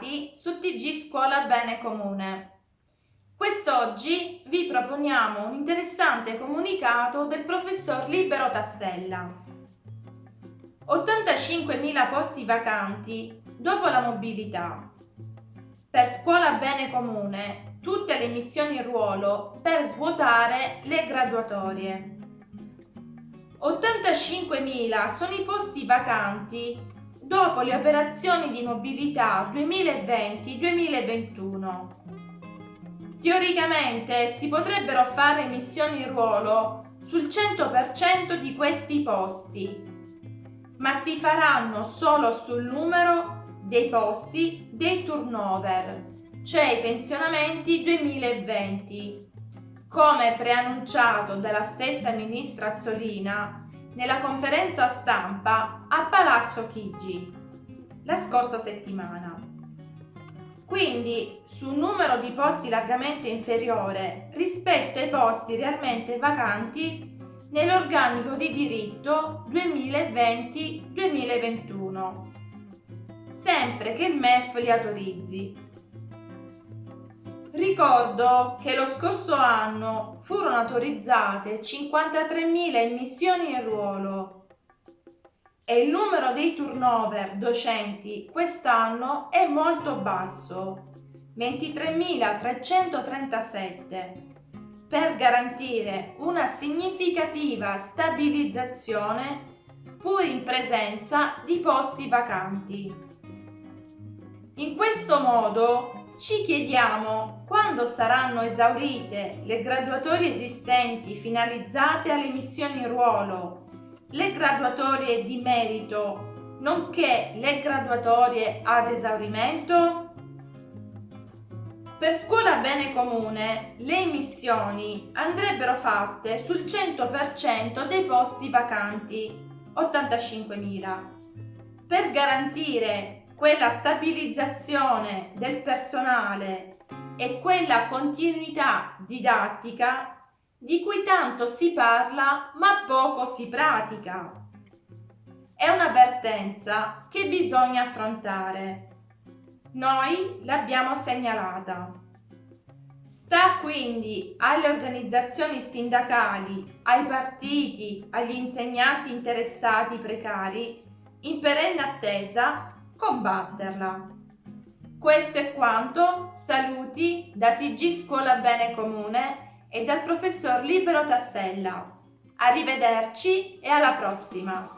trovati su TG Scuola Bene Comune. Quest'oggi vi proponiamo un interessante comunicato del professor Libero Tassella. 85.000 posti vacanti dopo la mobilità. Per Scuola Bene Comune tutte le missioni in ruolo per svuotare le graduatorie. 85.000 sono i posti vacanti dopo le operazioni di mobilità 2020-2021 Teoricamente si potrebbero fare missioni ruolo sul 100% di questi posti, ma si faranno solo sul numero dei posti dei turnover, cioè i pensionamenti 2020, come preannunciato dalla stessa ministra Azzolina nella conferenza stampa a Palazzo Chigi la scorsa settimana quindi su un numero di posti largamente inferiore rispetto ai posti realmente vacanti nell'organico di diritto 2020-2021, sempre che il MEF li autorizzi. Ricordo che lo scorso anno furono autorizzate 53.000 emissioni in ruolo e il numero dei turnover docenti quest'anno è molto basso, 23.337, per garantire una significativa stabilizzazione pur in presenza di posti vacanti. In questo modo ci chiediamo quando saranno esaurite le graduatorie esistenti finalizzate alle missioni in ruolo le graduatorie di merito, nonché le graduatorie ad esaurimento? Per scuola bene comune le emissioni andrebbero fatte sul 100% dei posti vacanti, 85.000, per garantire quella stabilizzazione del personale e quella continuità didattica di cui tanto si parla ma poco si pratica. È un'avvertenza che bisogna affrontare. Noi l'abbiamo segnalata. Sta quindi alle organizzazioni sindacali, ai partiti, agli insegnanti interessati precari, in perenne attesa, combatterla. Questo è quanto, saluti da TG Scuola Bene Comune e dal professor Libero Tassella. Arrivederci e alla prossima!